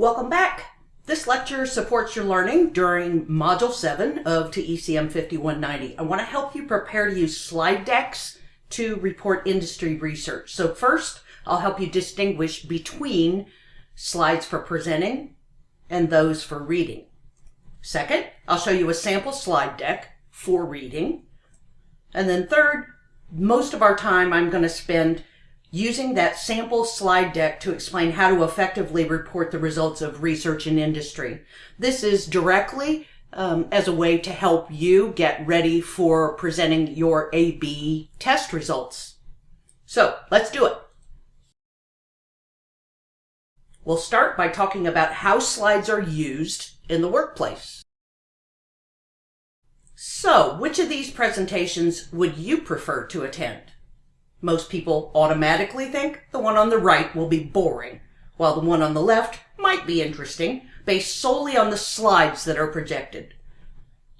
Welcome back. This lecture supports your learning during Module 7 of TECM 5190. I want to help you prepare to use slide decks to report industry research. So first, I'll help you distinguish between slides for presenting and those for reading. Second, I'll show you a sample slide deck for reading. And then third, most of our time I'm going to spend using that sample slide deck to explain how to effectively report the results of research in industry. This is directly um, as a way to help you get ready for presenting your A-B test results. So let's do it. We'll start by talking about how slides are used in the workplace. So, which of these presentations would you prefer to attend? Most people automatically think the one on the right will be boring, while the one on the left might be interesting, based solely on the slides that are projected.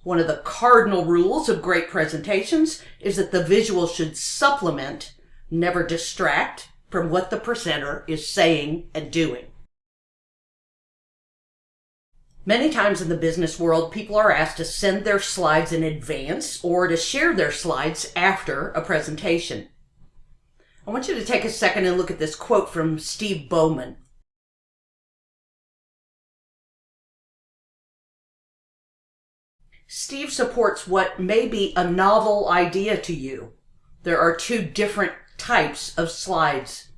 One of the cardinal rules of great presentations is that the visual should supplement, never distract, from what the presenter is saying and doing. Many times in the business world, people are asked to send their slides in advance or to share their slides after a presentation. I want you to take a second and look at this quote from Steve Bowman. Steve supports what may be a novel idea to you. There are two different types of slides.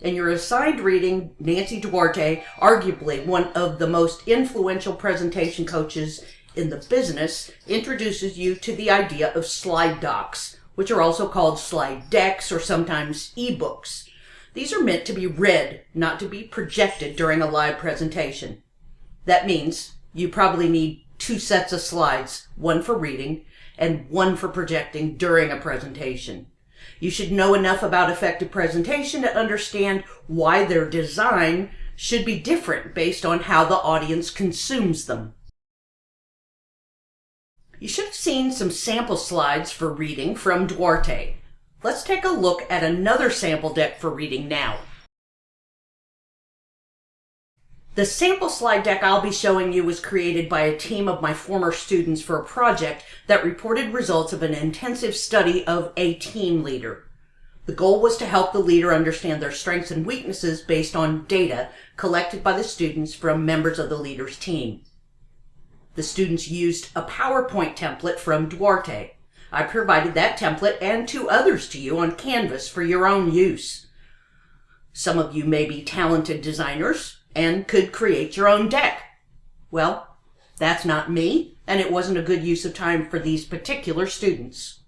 In your assigned reading, Nancy Duarte, arguably one of the most influential presentation coaches in the business, introduces you to the idea of slide docs, which are also called slide decks or sometimes ebooks. These are meant to be read, not to be projected during a live presentation. That means you probably need two sets of slides, one for reading and one for projecting during a presentation. You should know enough about effective presentation to understand why their design should be different based on how the audience consumes them. You should have seen some sample slides for reading from Duarte. Let's take a look at another sample deck for reading now. The sample slide deck I'll be showing you was created by a team of my former students for a project that reported results of an intensive study of a team leader. The goal was to help the leader understand their strengths and weaknesses based on data collected by the students from members of the leader's team. The students used a PowerPoint template from Duarte. I provided that template and two others to you on Canvas for your own use. Some of you may be talented designers and could create your own deck. Well, that's not me, and it wasn't a good use of time for these particular students.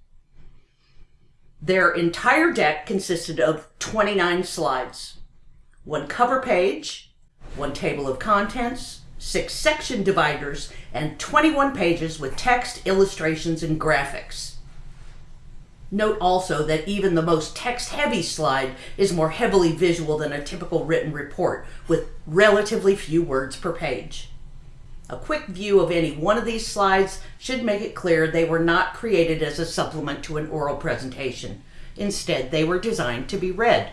Their entire deck consisted of 29 slides, one cover page, one table of contents, six section dividers, and 21 pages with text, illustrations, and graphics. Note also that even the most text-heavy slide is more heavily visual than a typical written report, with relatively few words per page. A quick view of any one of these slides should make it clear they were not created as a supplement to an oral presentation. Instead, they were designed to be read.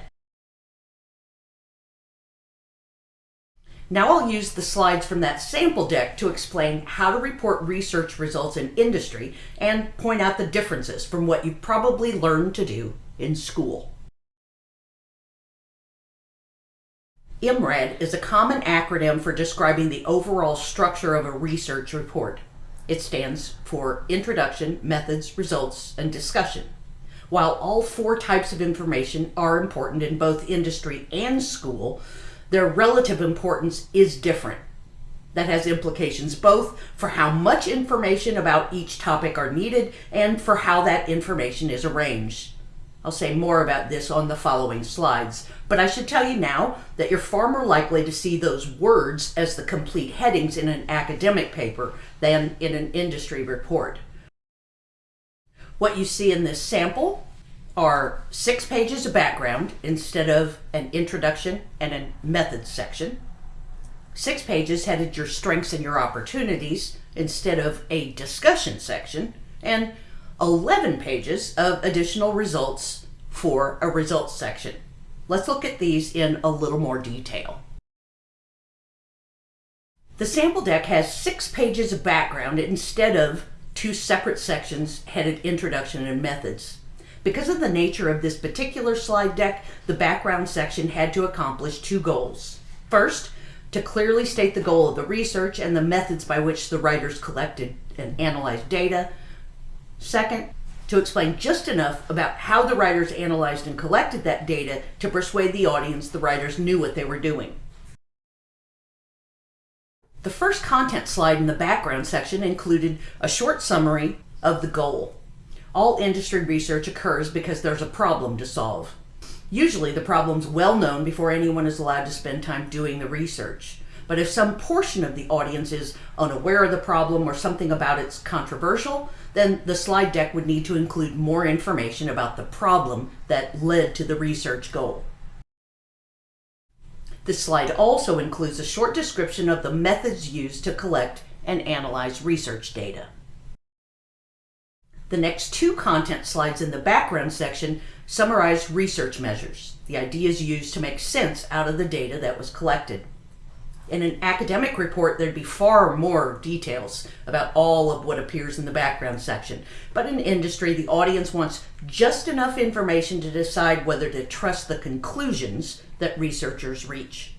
Now I'll use the slides from that sample deck to explain how to report research results in industry and point out the differences from what you've probably learned to do in school. IMRAD is a common acronym for describing the overall structure of a research report. It stands for Introduction, Methods, Results, and Discussion. While all four types of information are important in both industry and school, their relative importance is different. That has implications both for how much information about each topic are needed and for how that information is arranged. I'll say more about this on the following slides, but I should tell you now that you're far more likely to see those words as the complete headings in an academic paper than in an industry report. What you see in this sample are six pages of background instead of an introduction and a methods section. Six pages headed your strengths and your opportunities instead of a discussion section. And 11 pages of additional results for a results section. Let's look at these in a little more detail. The sample deck has six pages of background instead of two separate sections headed Introduction and Methods. Because of the nature of this particular slide deck, the background section had to accomplish two goals. First, to clearly state the goal of the research and the methods by which the writers collected and analyzed data. Second, to explain just enough about how the writers analyzed and collected that data to persuade the audience the writers knew what they were doing. The first content slide in the background section included a short summary of the goal. All industry research occurs because there's a problem to solve. Usually the problem's well known before anyone is allowed to spend time doing the research. But if some portion of the audience is unaware of the problem or something about it's controversial, then the slide deck would need to include more information about the problem that led to the research goal. This slide also includes a short description of the methods used to collect and analyze research data. The next two content slides in the background section summarize research measures, the ideas used to make sense out of the data that was collected. In an academic report, there'd be far more details about all of what appears in the background section. But in industry, the audience wants just enough information to decide whether to trust the conclusions that researchers reach.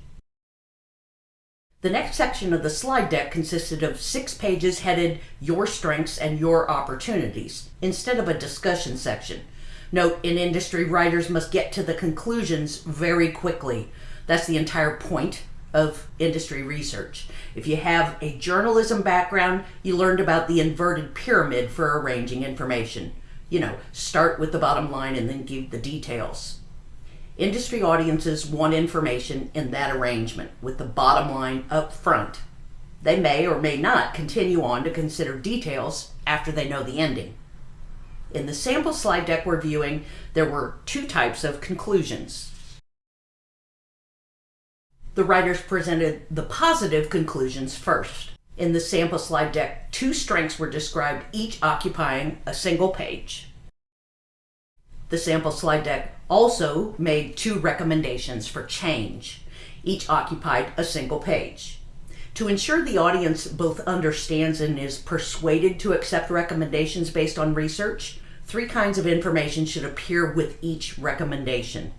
The next section of the slide deck consisted of six pages headed Your Strengths and Your Opportunities, instead of a discussion section. Note, in industry, writers must get to the conclusions very quickly. That's the entire point of industry research. If you have a journalism background, you learned about the inverted pyramid for arranging information. You know, start with the bottom line and then give the details. Industry audiences want information in that arrangement with the bottom line up front. They may or may not continue on to consider details after they know the ending. In the sample slide deck we're viewing, there were two types of conclusions. The writers presented the positive conclusions first. In the sample slide deck, two strengths were described, each occupying a single page. The sample slide deck also made two recommendations for change. Each occupied a single page. To ensure the audience both understands and is persuaded to accept recommendations based on research, three kinds of information should appear with each recommendation.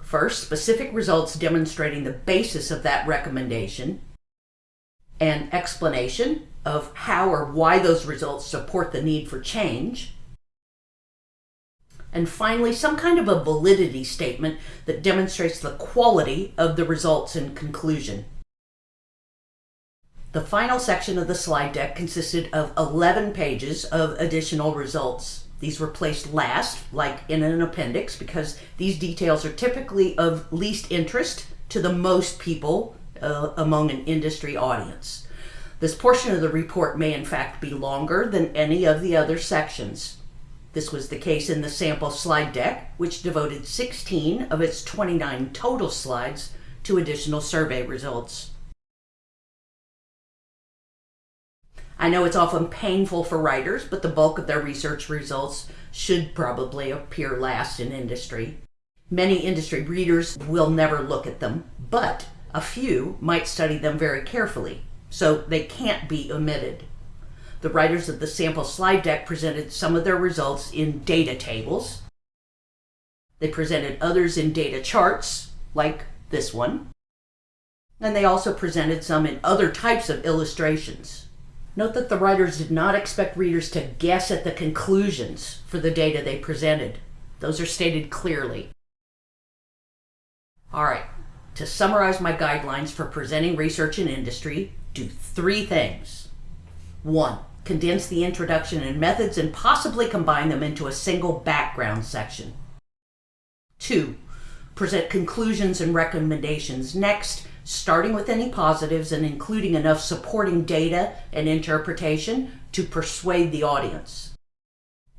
First, specific results demonstrating the basis of that recommendation, an explanation of how or why those results support the need for change, and finally, some kind of a validity statement that demonstrates the quality of the results and conclusion. The final section of the slide deck consisted of 11 pages of additional results. These were placed last, like in an appendix, because these details are typically of least interest to the most people uh, among an industry audience. This portion of the report may in fact be longer than any of the other sections. This was the case in the sample slide deck, which devoted 16 of its 29 total slides to additional survey results. I know it's often painful for writers, but the bulk of their research results should probably appear last in industry. Many industry readers will never look at them, but a few might study them very carefully, so they can't be omitted. The writers of the sample slide deck presented some of their results in data tables. They presented others in data charts, like this one. And they also presented some in other types of illustrations. Note that the writers did not expect readers to guess at the conclusions for the data they presented. Those are stated clearly. All right, to summarize my guidelines for presenting research in industry, do three things. One, condense the introduction and methods, and possibly combine them into a single background section. Two, present conclusions and recommendations next, starting with any positives and including enough supporting data and interpretation to persuade the audience.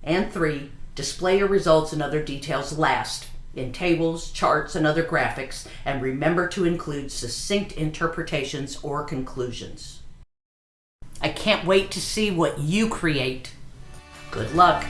And three, display your results and other details last, in tables, charts, and other graphics, and remember to include succinct interpretations or conclusions. I can't wait to see what you create. Good luck.